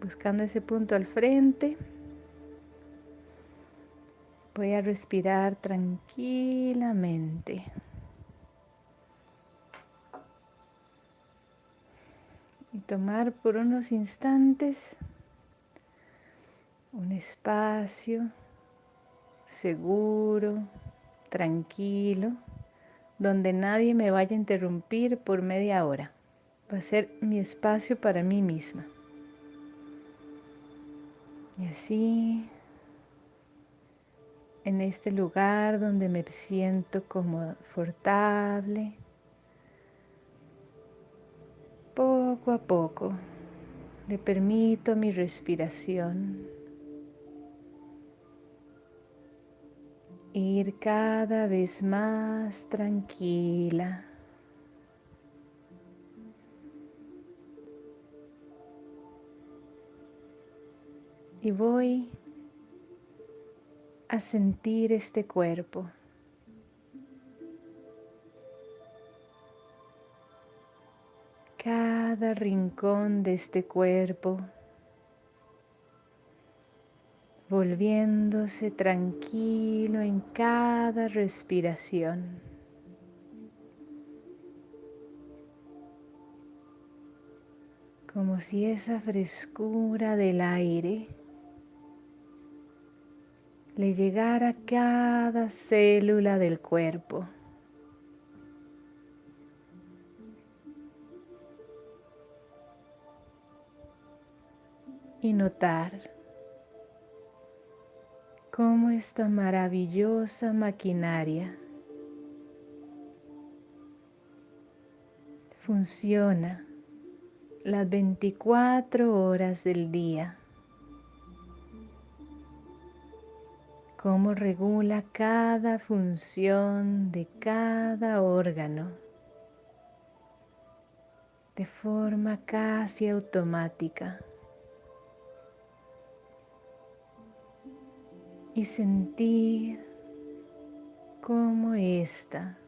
Buscando ese punto al frente, voy a respirar tranquilamente. Y tomar por unos instantes un espacio seguro, tranquilo, donde nadie me vaya a interrumpir por media hora. Va a ser mi espacio para mí misma. Y así, en este lugar donde me siento confortable, poco a poco le permito mi respiración ir cada vez más tranquila. Y voy a sentir este cuerpo. Cada rincón de este cuerpo volviéndose tranquilo en cada respiración. Como si esa frescura del aire le llegara a cada célula del cuerpo. Y notar cómo esta maravillosa maquinaria funciona las 24 horas del día. Cómo regula cada función de cada órgano de forma casi automática. y sentir cómo esta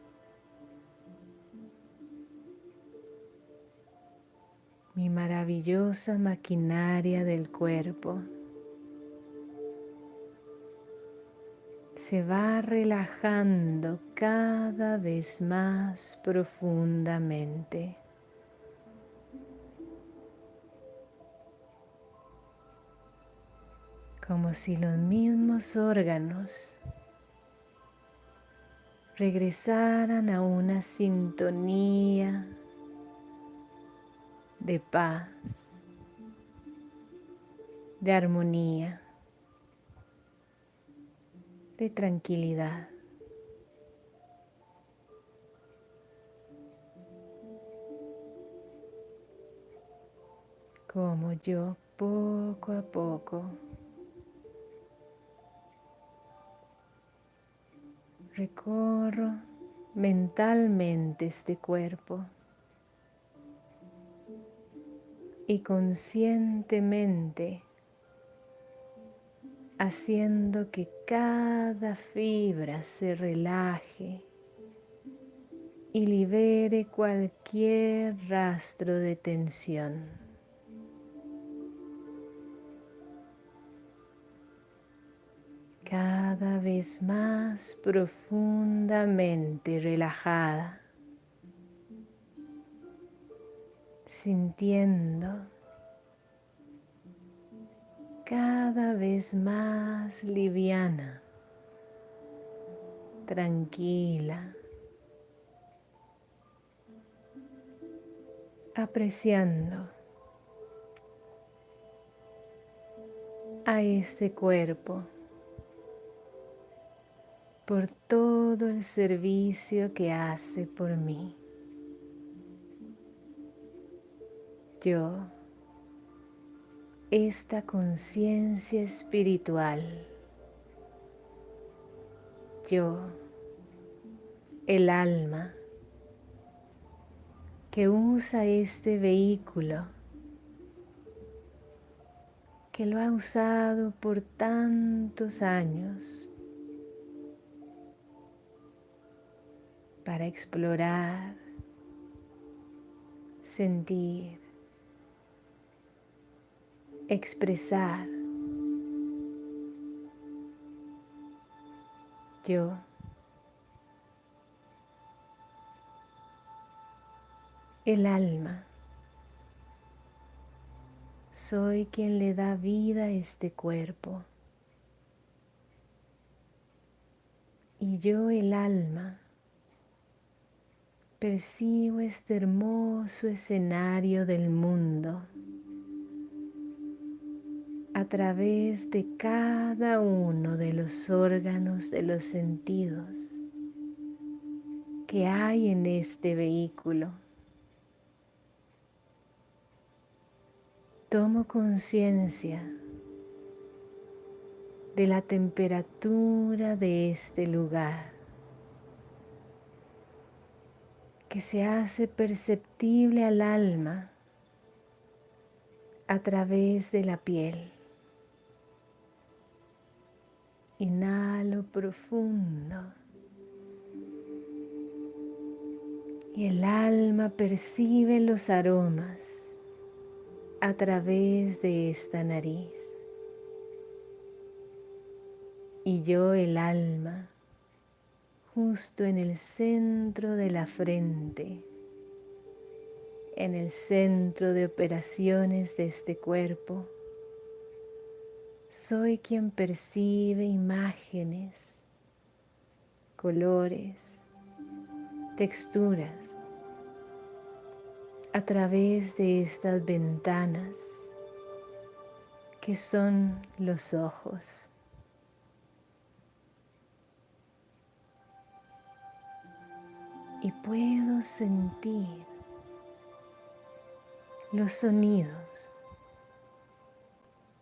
mi maravillosa maquinaria del cuerpo se va relajando cada vez más profundamente. como si los mismos órganos regresaran a una sintonía de paz, de armonía, de tranquilidad. Como yo poco a poco recorro mentalmente este cuerpo y conscientemente haciendo que cada fibra se relaje y libere cualquier rastro de tensión. cada vez más profundamente relajada, sintiendo cada vez más liviana, tranquila, apreciando a este cuerpo por todo el servicio que hace por mí. Yo, esta conciencia espiritual, yo, el alma, que usa este vehículo, que lo ha usado por tantos años, para explorar, sentir expresar. Yo el alma. Soy quien le da vida a este cuerpo. Y yo el alma percibo este hermoso escenario del mundo a través de cada uno de los órganos de los sentidos que hay en este vehículo. Tomo conciencia de la temperatura de este lugar que se hace perceptible al alma a través de la piel. Inhalo profundo y el alma percibe los aromas a través de esta nariz. Y yo el alma justo en el centro de la frente, en el centro de operaciones de este cuerpo, soy quien percibe imágenes, colores, texturas, a través de estas ventanas que son los ojos. Y puedo sentir los sonidos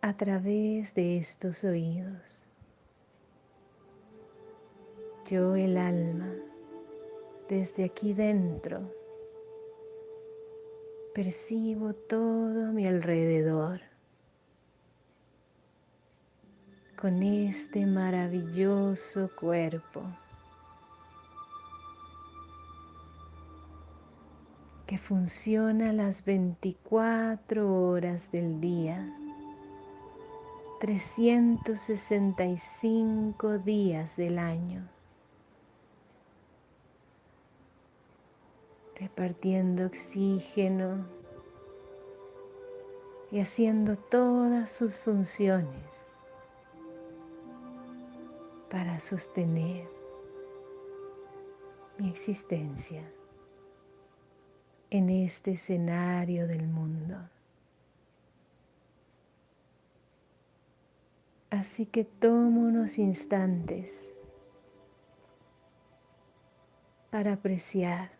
a través de estos oídos. Yo el alma, desde aquí dentro, percibo todo a mi alrededor con este maravilloso cuerpo que funciona las 24 horas del día, 365 días del año. repartiendo oxígeno y haciendo todas sus funciones para sostener mi existencia en este escenario del mundo. Así que tomo unos instantes para apreciar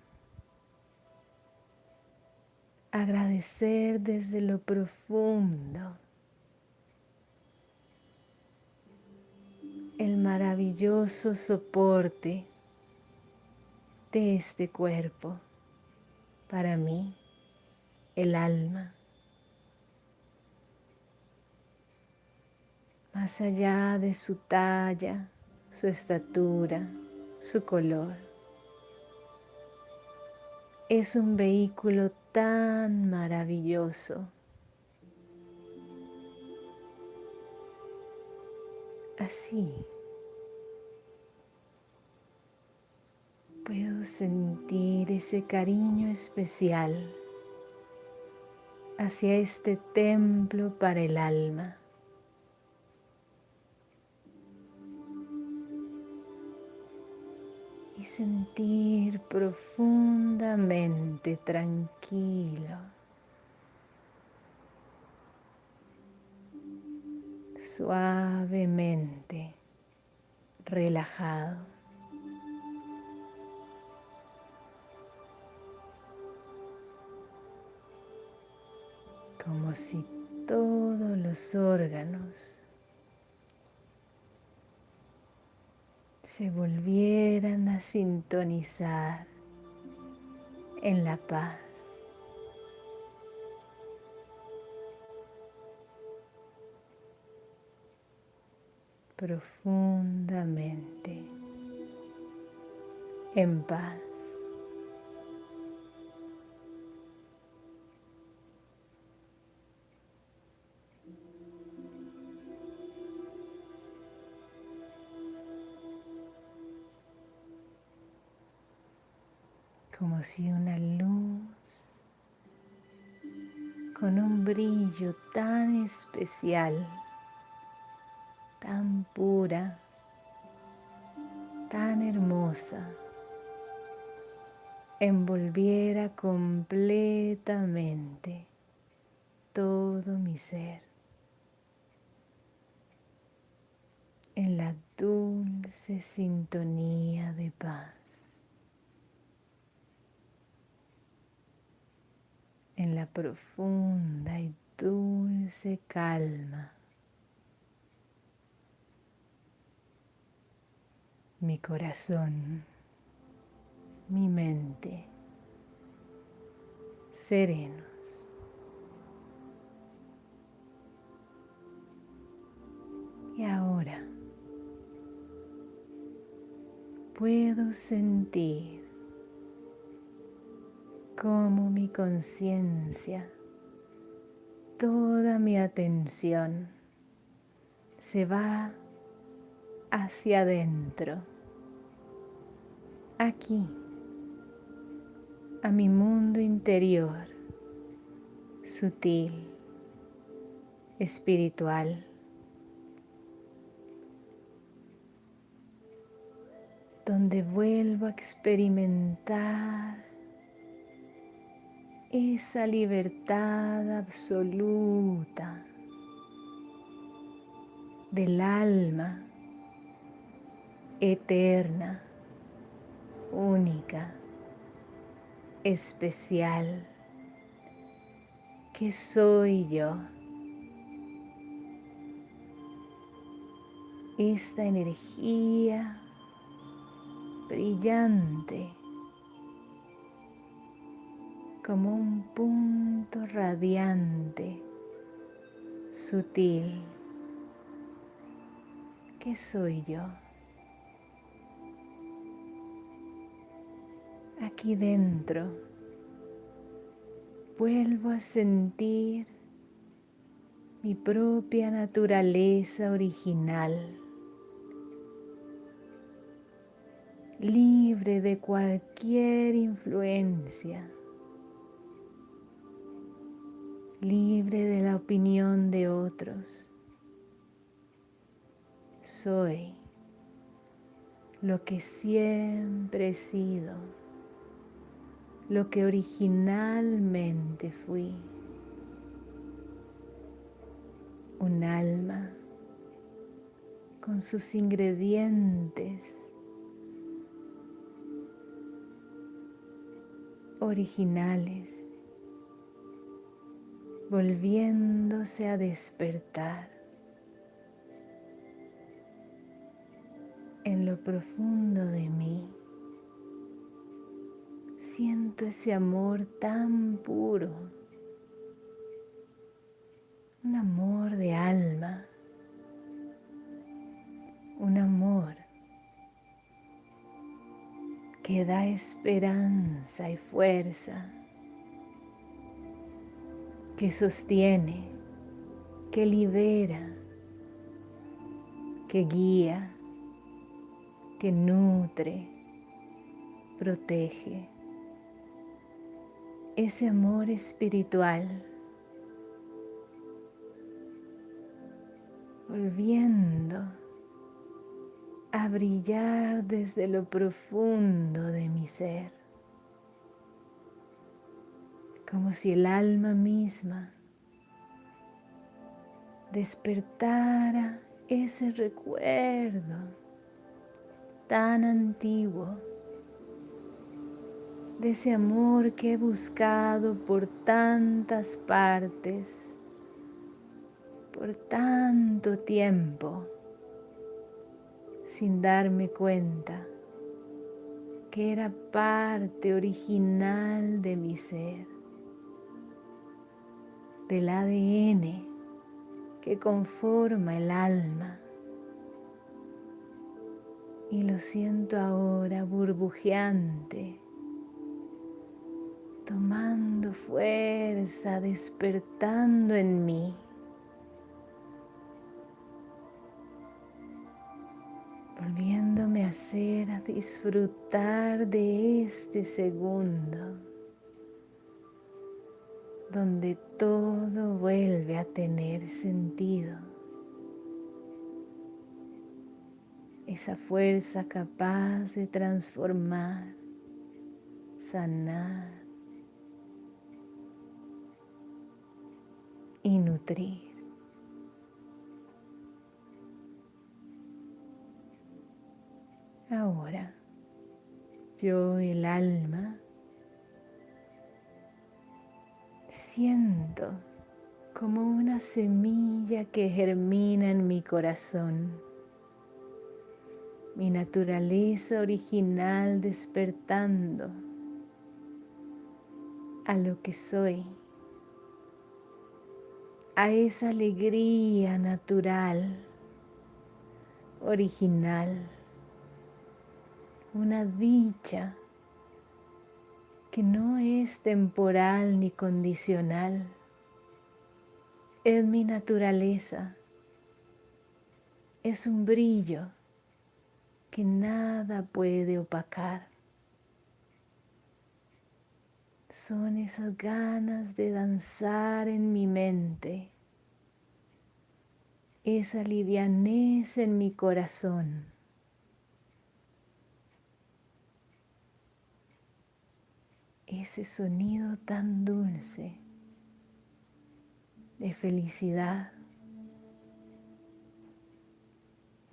agradecer desde lo profundo el maravilloso soporte de este cuerpo para mí, el alma. Más allá de su talla, su estatura, su color. Es un vehículo tan maravilloso. Así puedo sentir ese cariño especial hacia este templo para el alma. Sentir profundamente tranquilo, suavemente relajado. Como si todos los órganos se volvieran a sintonizar en la paz. profundamente en paz. Como si una luz con un brillo tan especial, tan pura, tan hermosa, envolviera completamente todo mi ser en la dulce sintonía de paz. En la profunda y dulce calma. Mi corazón, mi mente, serenos. Y ahora puedo sentir como mi conciencia, toda mi atención se va hacia adentro, aquí, a mi mundo interior, sutil, espiritual. donde vuelvo a experimentar esa libertad absoluta del alma eterna, única, especial, que soy yo. Esta energía brillante como un punto radiante, sutil, que soy yo. Aquí dentro vuelvo a sentir mi propia naturaleza original, libre de cualquier influencia libre de la opinión de otros. Soy lo que siempre he sido, lo que originalmente fui. Un alma con sus ingredientes originales volviéndose a despertar en lo profundo de mí. Siento ese amor tan puro, un amor de alma, un amor que da esperanza y fuerza que sostiene, que libera, que guía, que nutre, protege. Ese amor espiritual volviendo a brillar desde lo profundo de mi ser como si el alma misma despertara ese recuerdo tan antiguo de ese amor que he buscado por tantas partes, por tanto tiempo, sin darme cuenta que era parte original de mi ser del ADN que conforma el alma. Y lo siento ahora burbujeante, tomando fuerza, despertando en mí. volviéndome a placer a disfrutar de este segundo donde todo vuelve a tener sentido. Esa fuerza capaz de transformar, sanar y nutrir. Ahora, yo, el alma, siento como una semilla que germina en mi corazón, mi naturaleza original despertando a lo que soy, a esa alegría natural, original una dicha que no es temporal ni condicional, es mi naturaleza, es un brillo que nada puede opacar. Son esas ganas de danzar en mi mente, esa livianez en mi corazón ese sonido tan dulce de felicidad,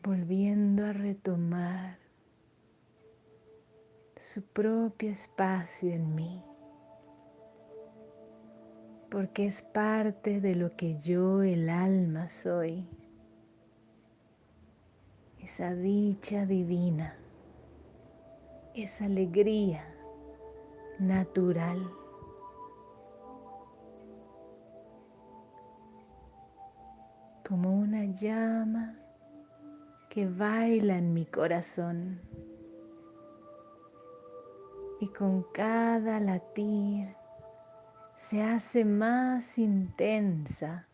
volviendo a retomar su propio espacio en mí, porque es parte de lo que yo, el alma, soy, esa dicha divina, esa alegría natural. Como una llama que baila en mi corazón. Y con cada latir se hace más intensa,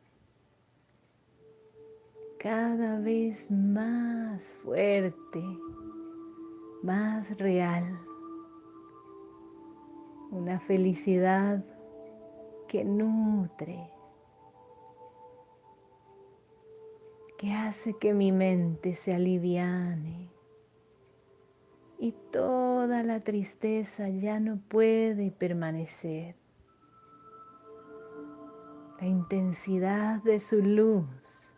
cada vez más fuerte, más real una felicidad que nutre, que hace que mi mente se aliviane y toda la tristeza ya no puede permanecer. La intensidad de su luz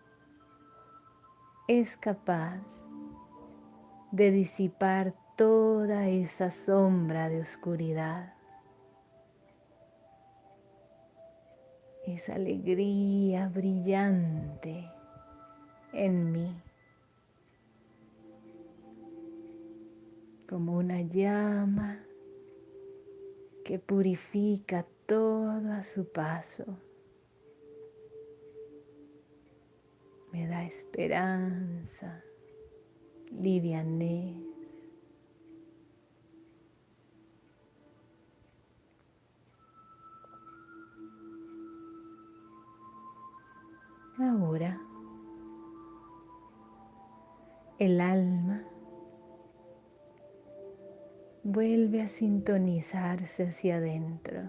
es capaz de disipar toda esa sombra de oscuridad. Esa alegría brillante en mí, como una llama que purifica todo a su paso. Me da esperanza, livianez, El alma vuelve a sintonizarse hacia adentro,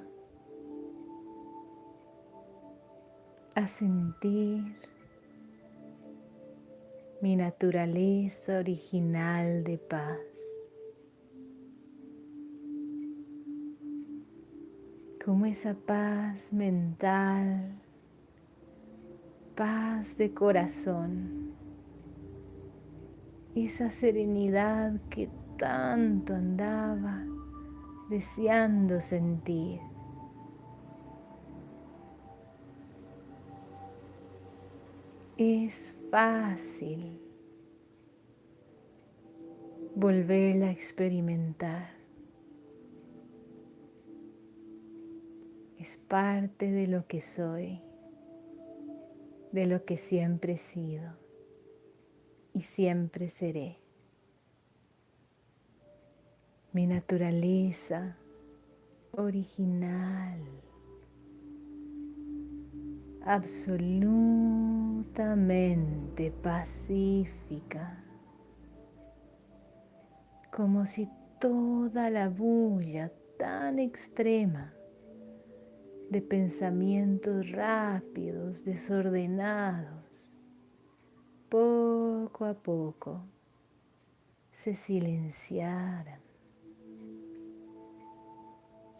a sentir mi naturaleza original de paz. Como esa paz mental paz de corazón, esa serenidad que tanto andaba deseando sentir. Es fácil volverla a experimentar. Es parte de lo que soy de lo que siempre he sido y siempre seré. Mi naturaleza original, absolutamente pacífica, como si toda la bulla tan extrema de pensamientos rápidos, desordenados, poco a poco se silenciaran.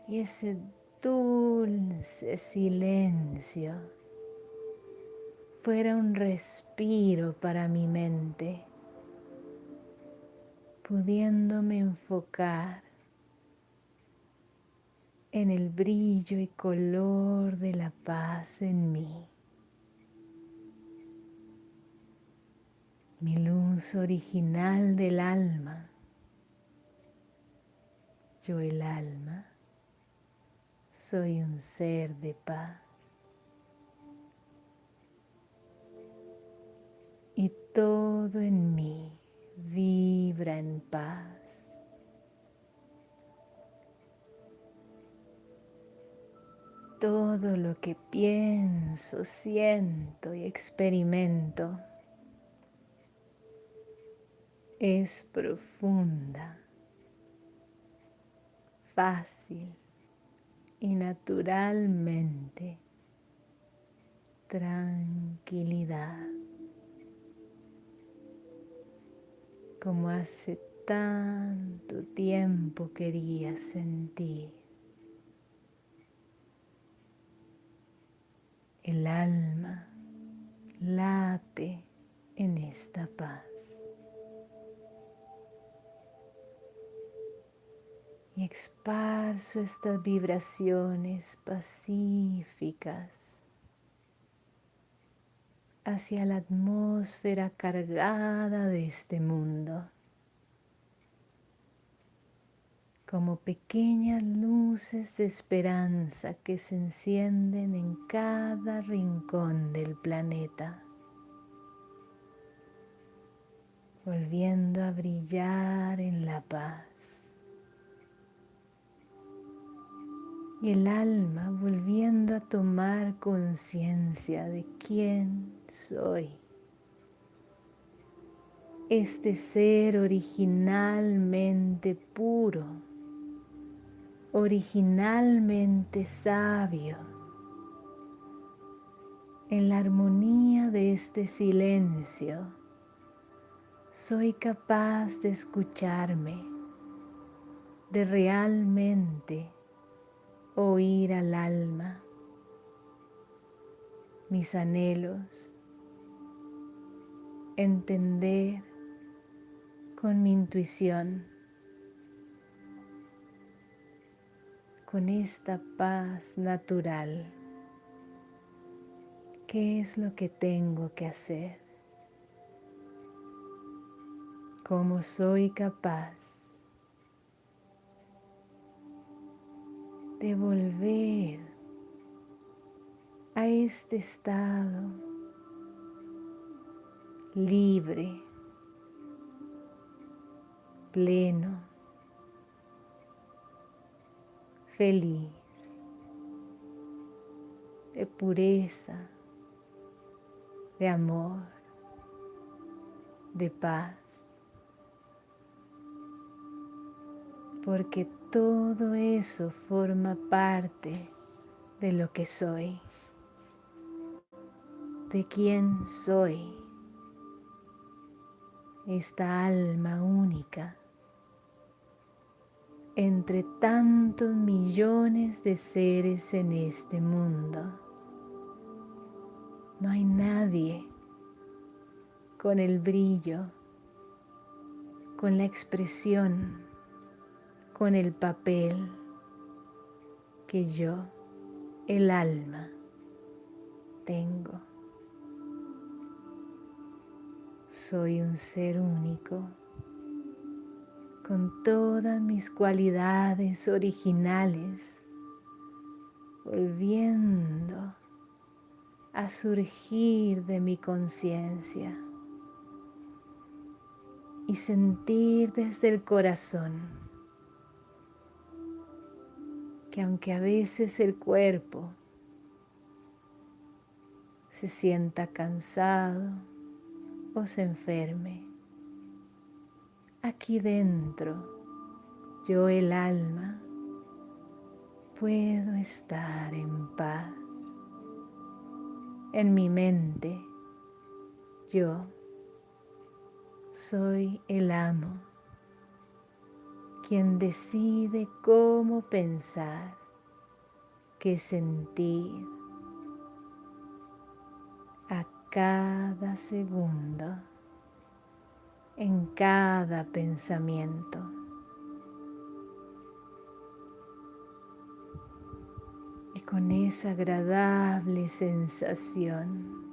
Y ese dulce silencio fuera un respiro para mi mente, pudiéndome enfocar en el brillo y color de la paz en mí. Mi luz original del alma. Yo el alma soy un ser de paz. Y todo en mí vibra en paz. Todo lo que pienso, siento y experimento es profunda, fácil y naturalmente tranquilidad, como hace tanto tiempo quería sentir. El alma late en esta paz. Y esparzo estas vibraciones pacíficas hacia la atmósfera cargada de este mundo. Como pequeñas luces de esperanza que se encienden en cada rincón del planeta, volviendo a brillar en la paz. Y el alma volviendo a tomar conciencia de quién soy. Este ser originalmente puro originalmente sabio. En la armonía de este silencio, soy capaz de escucharme, de realmente oír al alma, mis anhelos, entender con mi intuición con esta paz natural. ¿Qué es lo que tengo que hacer? ¿Cómo soy capaz de volver a este estado libre, pleno, feliz, de pureza, de amor, de paz, porque todo eso forma parte de lo que soy, de quién soy, esta alma única entre tantos millones de seres en este mundo. No hay nadie con el brillo, con la expresión, con el papel que yo, el alma, tengo. Soy un ser único con todas mis cualidades originales, volviendo a surgir de mi conciencia y sentir desde el corazón que aunque a veces el cuerpo se sienta cansado o se enferme, aquí dentro, yo el alma, puedo estar en paz. En mi mente, yo soy el amo, quien decide cómo pensar, qué sentir a cada segundo, en cada pensamiento. Y con esa agradable sensación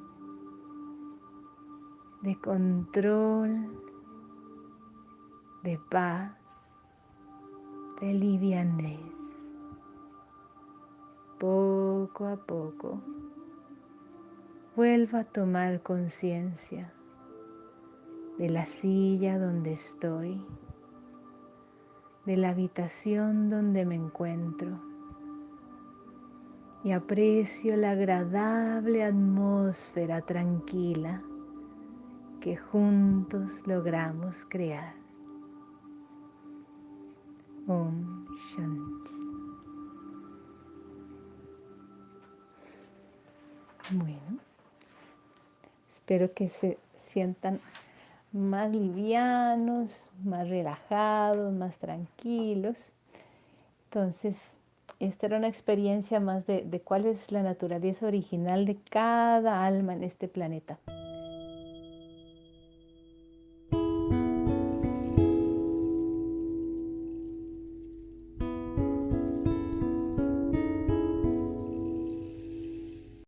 de control, de paz, de livianez. Poco a poco, vuelvo a tomar conciencia de la silla donde estoy, de la habitación donde me encuentro y aprecio la agradable atmósfera tranquila que juntos logramos crear. Om Shanti. Bueno, espero que se sientan más livianos, más relajados, más tranquilos. Entonces, esta era una experiencia más de, de cuál es la naturaleza original de cada alma en este planeta.